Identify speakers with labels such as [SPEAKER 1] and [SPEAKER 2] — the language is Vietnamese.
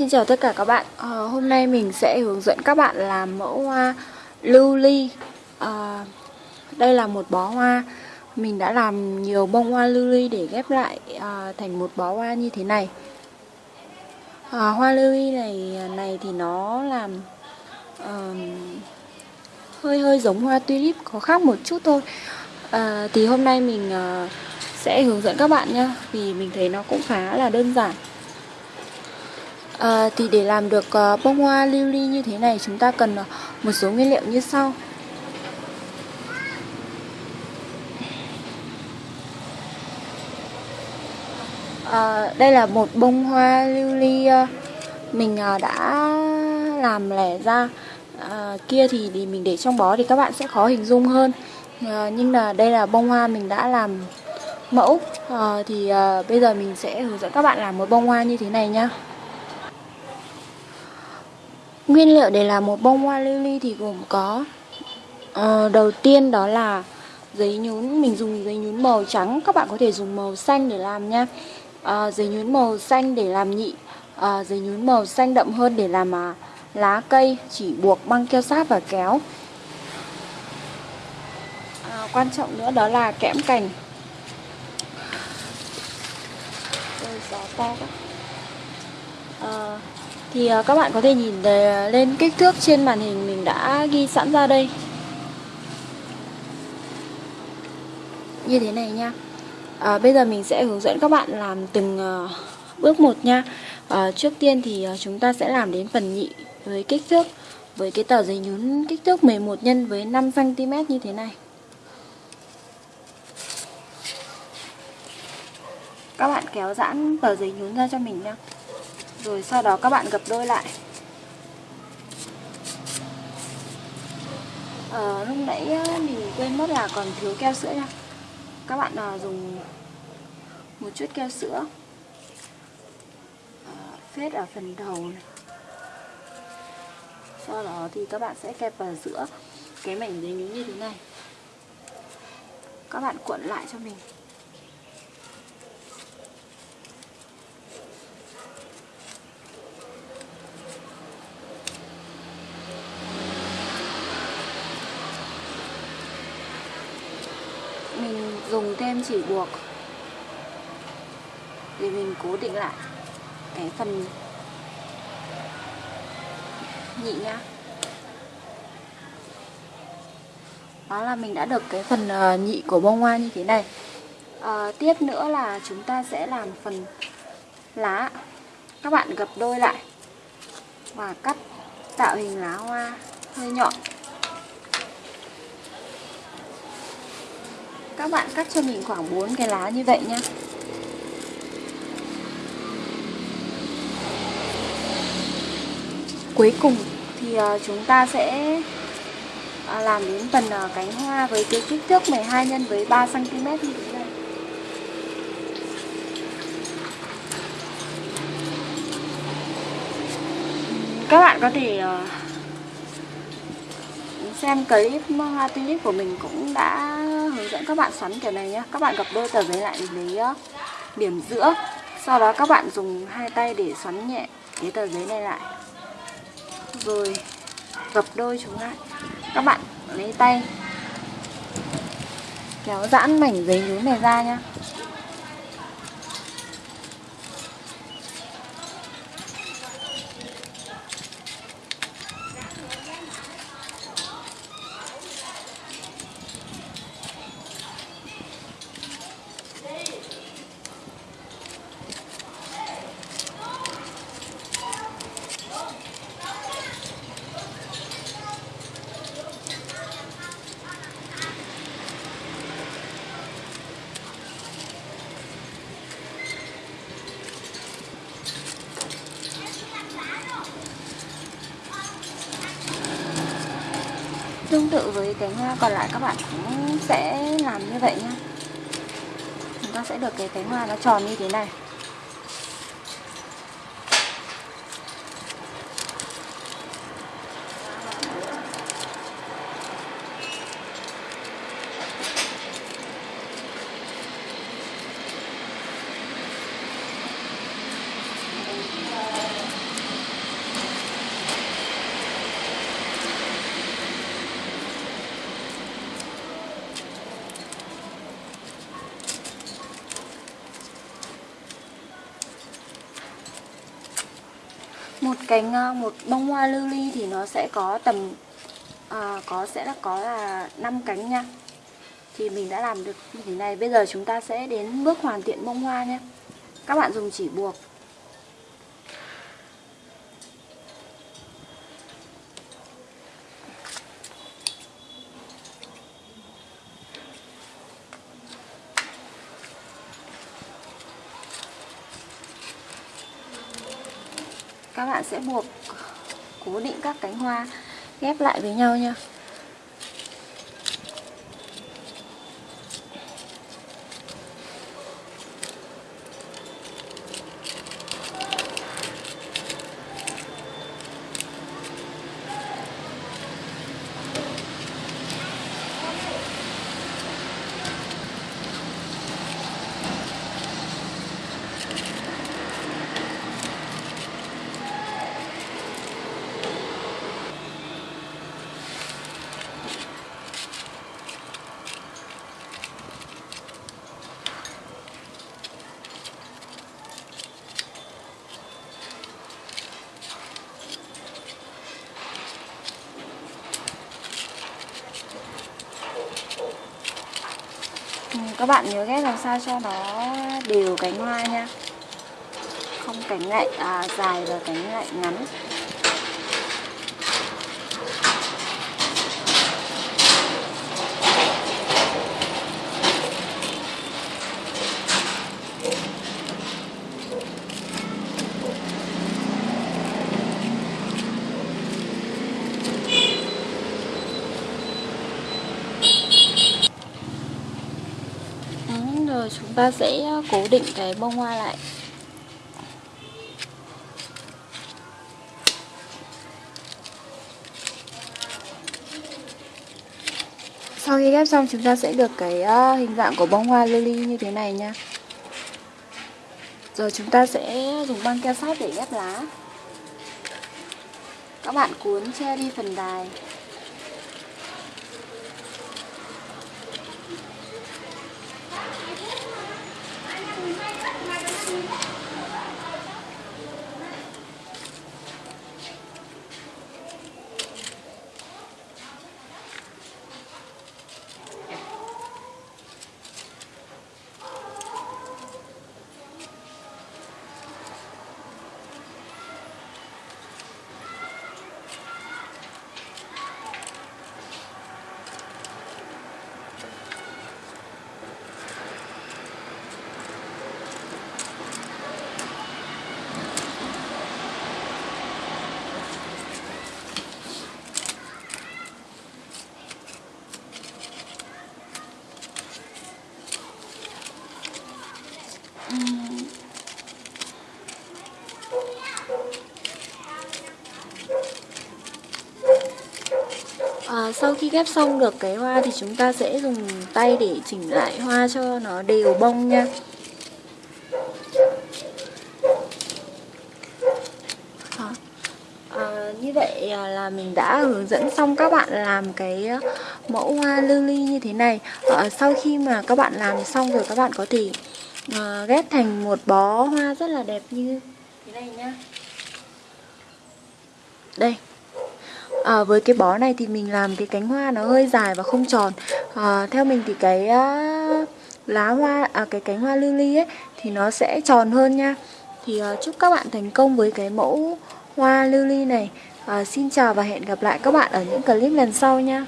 [SPEAKER 1] Xin chào tất cả các bạn. À, Hôm nay mình sẽ hướng dẫn các bạn làm mẫu hoa lưu ly. À, Đây là một bó hoa. Mình đã làm nhiều bông hoa lưu ly để ghép lại à, thành một bó hoa như thế này. À, Hoa lưu ly này này thì nó làm à, hơi hơi giống hoa tulip có khác một chút thôi. À, Thì hôm nay mình à, sẽ hướng dẫn các bạn nhé Vì mình thấy nó cũng khá là đơn giản. À, thì để làm được uh, bông hoa lưu ly như thế này chúng ta cần uh, một số nguyên liệu như sau. À, Đây là một bông hoa lưu ly uh, mình uh, đã làm lẻ ra. À, Kia thì, thì mình để trong bó thì các bạn sẽ khó hình dung hơn. À, Nhưng là đây là bông hoa mình đã làm mẫu. À, Thì uh, bây giờ mình sẽ hướng dẫn các bạn làm một bông hoa như thế này nhá. Nguyên liệu để làm một bông hoa lily thì gồm có uh, Đầu tiên đó là giấy nhún Mình dùng giấy nhún màu trắng Các bạn có thể dùng màu xanh để làm nha. Uh, Giấy nhún màu xanh để làm nhị uh, Giấy nhún màu xanh đậm hơn để làm uh, lá cây Chỉ buộc băng keo sát và kéo. Uh, Quan trọng nữa đó là kẽm cành. Ôi, gió to quá. Uh, thì ờ, các bạn có thể nhìn lên kích thước trên màn hình mình đã ghi sẵn ra đây. Như thế này nha. À, bây giờ mình sẽ hướng dẫn các bạn làm từng uh, bước một nha. À, trước tiên thì uh, chúng ta sẽ làm đến phần nhị với kích thước với cái tờ giấy nhún kích thước 11 nhân với 5 cm như thế này. Các bạn kéo giãn tờ giấy nhún ra cho mình nha rồi sau đó các bạn gập đôi lại. À, lúc nãy ờ, mình quên mất là còn thiếu keo sữa nha. Các bạn à, dùng một chút keo sữa. À, phết ở phần đầu này. Sau đó thì các bạn sẽ kẹp vào giữa cái mảnh giấy miếng như thế này. Các bạn cuộn lại cho mình mình dùng thêm chỉ buộc. Để mình cố định lại cái phần nhị nhá. Đó là mình đã được cái phần ờ, nhị của bông hoa như thế này. À, tiếp nữa là chúng ta sẽ làm phần lá. Các bạn gập đôi lại và cắt tạo hình lá hoa hơi nhọn. Các bạn cắt cho mình khoảng 4 cái lá như vậy nhé cuối cùng thì ờ, chúng ta sẽ ờ, làm đến phần ờ, cánh hoa với cái kích thước 12 nhân với 3 cm như thế này. Các bạn có thể xem clip hoa tulip của mình cũng đã dẫn các bạn xoắn kiểu này nhé các bạn gập đôi tờ giấy lại lấy ờ, điểm giữa. Sau đó các bạn dùng hai tay để xoắn nhẹ cái tờ giấy này lại. Rồi gập đôi chúng lại. Các bạn lấy tay kéo giãn mảnh giấy nhún này ra nhá. Tương tự với cánh hoa còn lại các bạn cũng sẽ làm như vậy nhé Chúng ta sẽ được cái cánh hoa nó tròn như thế này một cành ờ, một bông hoa lưu ly thì nó sẽ có tầm à, có sẽ là có là 5 cánh nha. Thì mình đã làm được như thế này. Bây giờ chúng ta sẽ đến bước hoàn thiện bông hoa nhé. Các bạn dùng chỉ buộc. Các bạn sẽ buộc cố định các cánh hoa ghép lại với nhau nha. Các bạn nhớ ghép làm sao cho nó đều cánh hoa nha. Không cánh lại à, dài và cánh lại ngắn. Rồi chúng ta sẽ ờ, cố định cái bông hoa lại. Sau khi ghép xong, chúng ta sẽ được cái ờ, hình dạng của bông hoa lily như thế này nha. Rồi chúng ta sẽ dùng băng keo sát để ghép lá. Các bạn cuốn che đi phần đài À, sau khi ghép xong được cái hoa thì chúng ta sẽ dùng tay để chỉnh lại hoa cho nó đều bông nha. À, Như vậy à, là mình đã hướng dẫn xong các bạn làm cái mẫu hoa lily như thế này. À, Sau khi mà các bạn làm xong rồi các bạn có thể à, ghép thành một bó hoa rất là đẹp như thế này nhá. Đây à, với cái bó này thì mình làm cái cánh hoa nó hơi dài và không tròn. À, theo mình thì cái uh, lá hoa à, cái cánh hoa lily ấy thì nó sẽ tròn hơn nha. Thì uh, chúc các bạn thành công với cái mẫu hoa lily này. À, xin chào và hẹn gặp lại các bạn ở những clip lần sau nha.